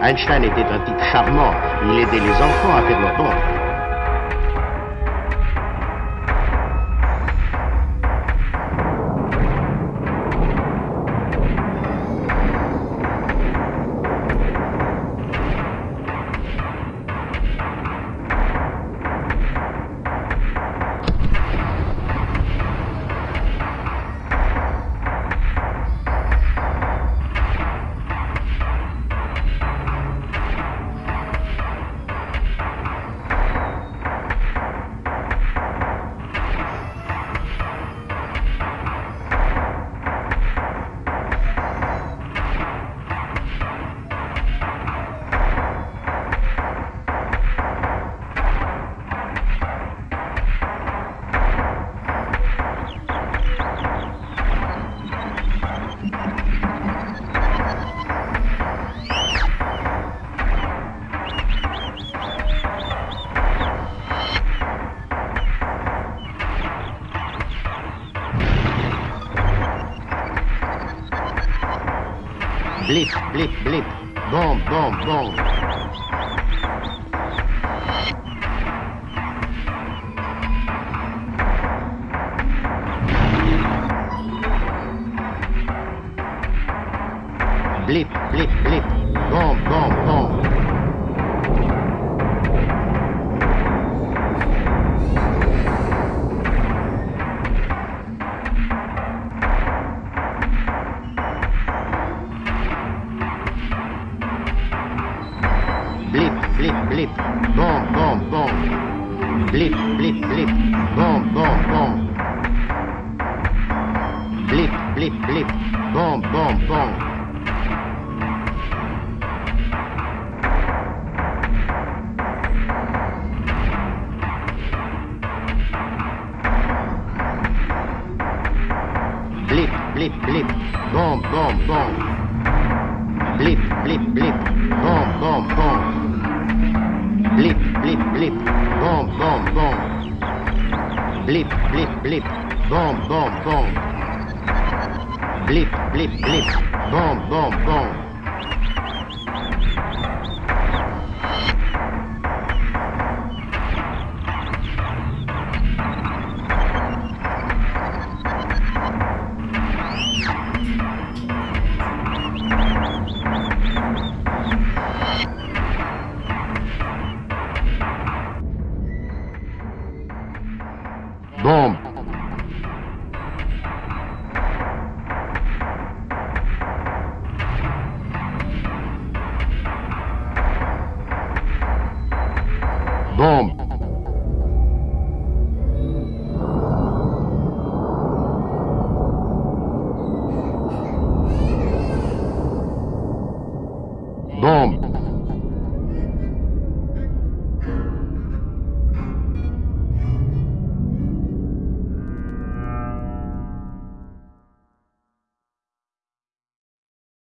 Einstein était un type charmant. Il aidait les enfants à faire leur don. Blip, blip, blip. Boom, boom, boom. Blip, blip, blip. Boom, boom, boom. blip, blip, bon, bon, bon. Blip, blip, blip, bon, bon, bon. Blip, blip, blip, bon, bon, bon. Blip, blip, blip, bon, bon, bon. Blip, blip, blip. Bom, bom, bom. Blip, blip, blip. Bom, bom, bom. ドンドン